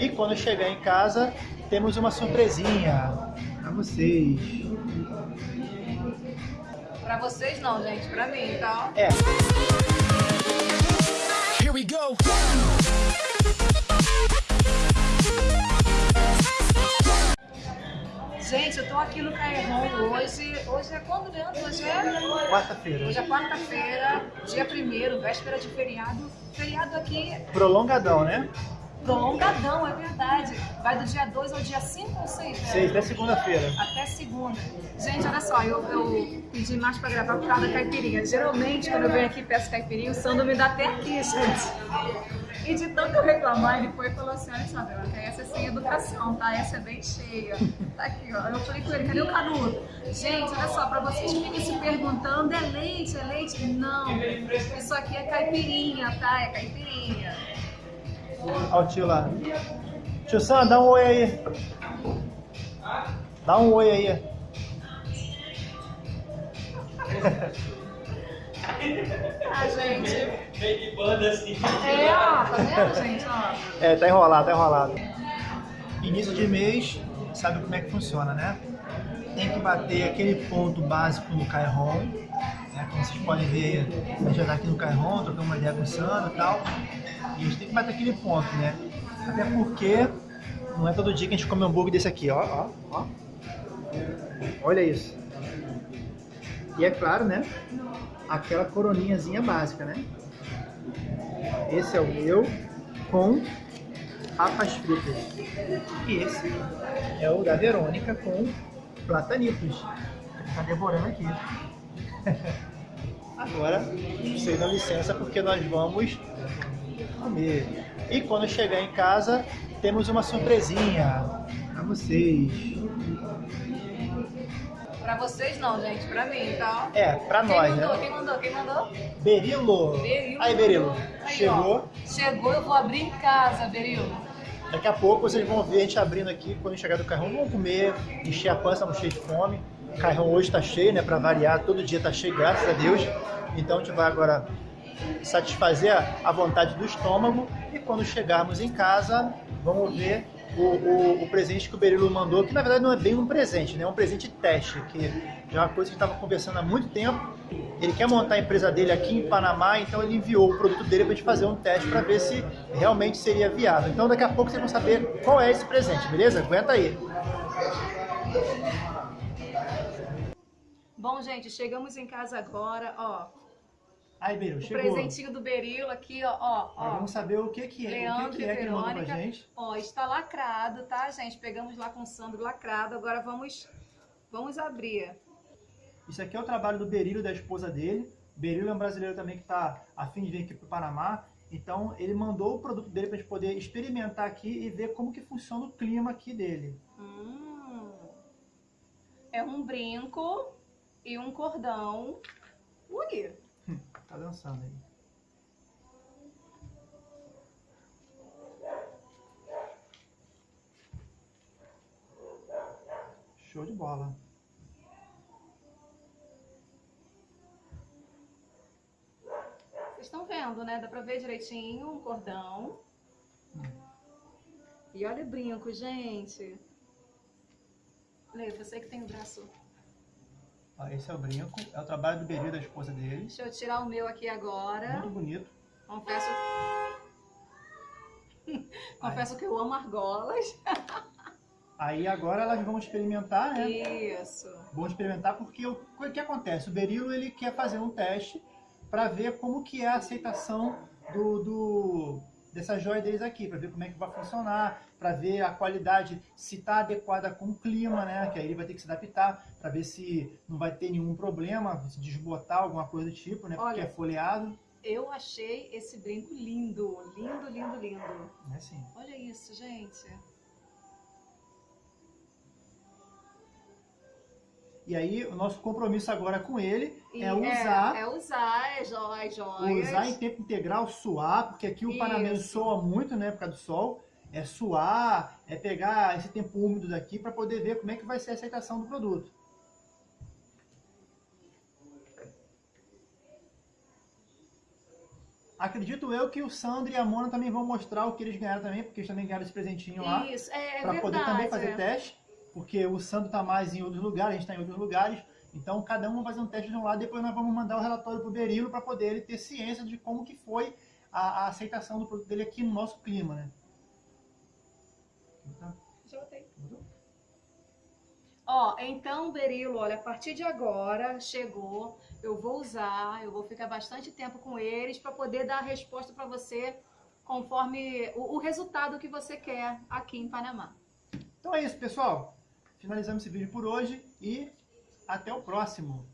E quando chegar em casa, temos uma surpresinha para vocês. Pra vocês não, gente, pra mim, tá? É. Here we go. Gente, eu tô aqui no Cairron hoje. Hoje é quando, Leandro? Hoje é? Quarta-feira. Hoje é quarta-feira, dia 1 véspera de feriado. Feriado aqui Prolongadão, né? Prolongadão, é verdade. Vai do dia 2 ao dia 5 ou 6? Seis, até segunda-feira. Até segunda. Gente, olha só, eu, eu pedi mais pra gravar por causa da caipirinha. Geralmente, quando eu venho aqui e peço caipirinha, o Sandro me dá até aqui, gente. E de tanto eu reclamar, ele foi e falou assim, olha só, essa é sem educação, tá? Essa é bem cheia. Tá aqui, ó. Eu falei com ele, cadê o canudo? Gente, olha só, pra vocês que ficam se perguntando, é leite, é leite? Não, isso aqui é caipirinha, tá? É caipirinha. Olha o tio lá. Tio Sam, dá um oi aí. Dá um oi aí. Ah, gente. De banda assim. É, ó, tá vendo, gente? Ó. É, tá enrolado, tá enrolado. Início de mês, sabe como é que funciona, né? Tem que bater aquele ponto básico no Cairon. Né? Como vocês podem ver, a gente já tá aqui no Cairon, trocando uma ideia com o Sandro e tal. A gente tem que bater aquele ponto, né? Até porque não é todo dia que a gente come um hambúrguer desse aqui, ó, ó, ó. Olha isso. E é claro, né? Aquela coroninhazinha básica, né? Esse é o meu com papas fritas. E esse é o da Verônica com platanitos. Tá devorando aqui. Agora, vocês dão licença porque nós vamos comer. E quando chegar em casa, temos uma surpresinha para vocês. Pra vocês não, gente, pra mim, tá? É, pra Quem nós, mandou? né? Quem mandou? Quem mandou? Berilo. Berilo. Aí, Berilo. Aí, Chegou. ó. Chegou, eu vou abrir em casa, Berilo. Daqui a pouco vocês vão ver a gente abrindo aqui, quando chegar do carrão, vamos comer, encher a pança, estamos cheios de fome. O carrão hoje está cheio, né? Para variar, todo dia está cheio, graças a Deus. Então a gente vai agora satisfazer a- vontade do estômago e quando chegarmos em casa, vamos ver o, o- o presente que o Berilo mandou, que na verdade não é bem um presente, né? É um presente teste, que já é uma coisa que estava conversando há muito tempo. Ele quer montar a empresa dele aqui em Panamá, então ele enviou o produto dele para a gente fazer um teste para ver se realmente seria viável. Então daqui a pouco vocês vão saber qual é esse presente, beleza? Aguenta aí. Bom, gente, chegamos em casa agora, ó. Aí, Berilo, O chegou. presentinho do Berilo aqui, ó, ó, ó. vamos saber o que, que é, o que, Leandro que é que ele mandou pra Verônica. gente. Ó, está lacrado, tá, gente? Pegamos lá com o Sandro lacrado. Agora vamos, vamos abrir. Isso aqui é o trabalho do Berilo da esposa dele. Berilo é um brasileiro também que está a fim de vir aqui para o Panamá. Então ele mandou o produto dele para a gente poder experimentar aqui e ver como que funciona o clima aqui dele. Hum. É um brinco e um cordão. Ui! Tá dançando aí. Show de bola. Vocês estão vendo, né? Dá pra ver direitinho um cordão. E olha o brinco, gente. Lê, você que tem o braço. Ó, esse é o brinco, é o trabalho do Berilo e da esposa dele. Deixa eu tirar o meu aqui agora. Muito bonito. Confesso. Confesso que eu amo argolas. Aí agora elas vão experimentar, né? Isso. Vão experimentar porque o, o que acontece? O Berilo ele quer fazer um teste para ver como que é a aceitação do, do dessa joia deles aqui, para ver como é que vai funcionar, para ver a qualidade se está adequada com o clima, né? Que aí ele vai ter que se adaptar para ver se não vai ter nenhum problema, se desbotar alguma coisa do tipo, né? Porque Olha. é folheado, Eu achei esse brinco lindo. Lindo, lindo, lindo. né? Assim. Olha isso, gente. E aí o nosso compromisso agora com ele E é usar É, usar, é joias, joias. Usar em tempo integral, suar, porque aqui o panamense Isso. soa muito, né, por causa do sol. É suar, é pegar esse tempo úmido daqui para poder ver como é que vai ser a aceitação do produto. Acredito eu que o Sandro e a Mona também vão mostrar o que eles ganharam também, porque eles também ganharam esse presentinho lá. Isso, é, é Para poder também fazer é. teste, porque o Sandro está mais em outros lugares, a gente está em outros lugares. Então cada um vai fazer um teste de um lado, depois nós vamos mandar o relatório pro Berilo para poder ele ter ciência de como que foi a, a aceitação do produto dele aqui no nosso clima, né? Já botei. mudou? Ó, então, Berilo, olha, a partir de agora chegou, eu vou usar, eu vou ficar bastante tempo com eles para poder dar a resposta para você conforme o, o resultado que você quer aqui em Panamá. Então é isso, pessoal. Finalizamos esse vídeo por hoje e até o próximo.